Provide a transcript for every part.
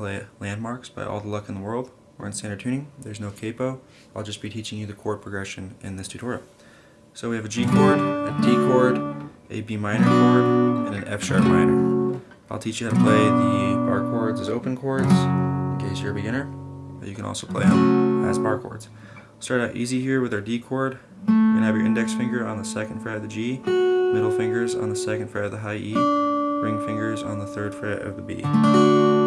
play Landmarks by All the Luck in the World. We're in standard tuning. There's no capo. I'll just be teaching you the chord progression in this tutorial. So we have a G chord, a D chord, a B minor chord, and an F sharp minor. I'll teach you how to play the bar chords as open chords in case you're a beginner, but you can also play them as bar chords. Start out easy here with our D chord. You're to have your index finger on the second fret of the G, middle fingers on the second fret of the high E, ring fingers on the third fret of the B.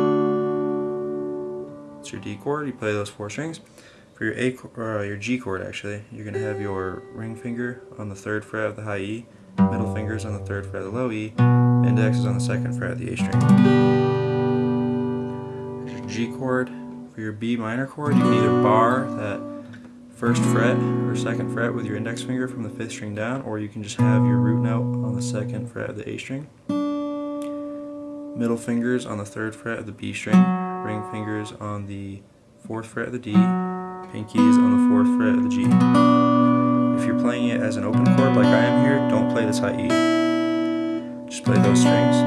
Your D chord, you play those four strings. For your A or uh, your G chord actually, you're going to have your ring finger on the third fret of the high E, middle fingers on the third fret of the low E, index is on the second fret of the A string. Your G chord. For your B minor chord, you can either bar that first fret or second fret with your index finger from the fifth string down, or you can just have your root note on the second fret of the A string. Middle fingers on the third fret of the B string, ring fingers on the fourth fret of the D, pinkies on the fourth fret of the G. If you're playing it as an open chord like I am here, don't play this high E. Just play those strings.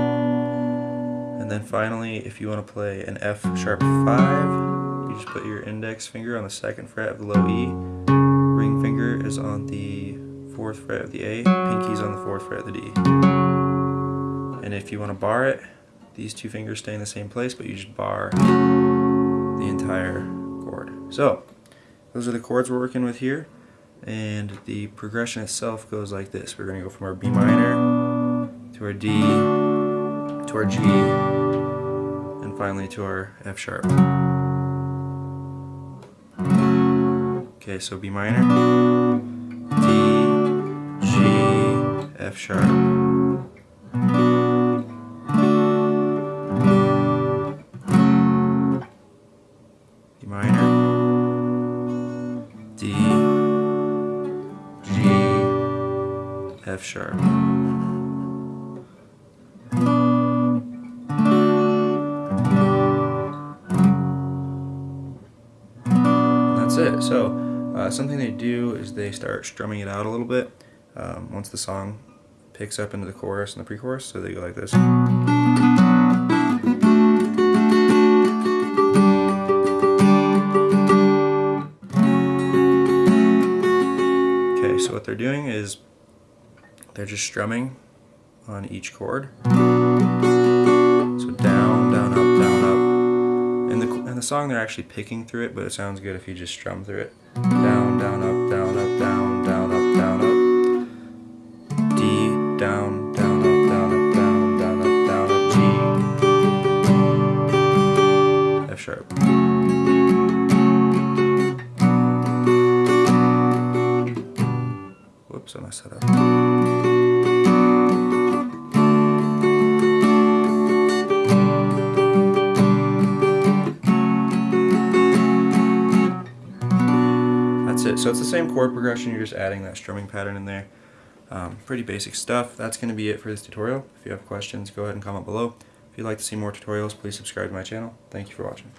And then finally, if you want to play an F sharp 5, you just put your index finger on the second fret of the low E, ring finger is on the fourth fret of the A, pinkies on the fourth fret of the D. And if you want to bar it, these two fingers stay in the same place, but you just bar the entire chord. So, those are the chords we're working with here, and the progression itself goes like this. We're going to go from our B minor to our D to our G, and finally to our F sharp. Okay, so B minor, D, G, F sharp. F sharp. That's it. So uh, something they do is they start strumming it out a little bit um, once the song picks up into the chorus and the pre-chorus. So they go like this. Okay, so what they're doing is they're just strumming on each chord. So down, down, up, down, up. In the, in the song they're actually picking through it, but it sounds good if you just strum through it. Down, down, up, down, up, down, down, up, down, up. D, down, down, up, down, up, down, down, up, down, up, G. F sharp. Whoops, I messed that up. It. So it's the same chord progression, you're just adding that strumming pattern in there. Um, pretty basic stuff. That's going to be it for this tutorial. If you have questions, go ahead and comment below. If you'd like to see more tutorials, please subscribe to my channel. Thank you for watching.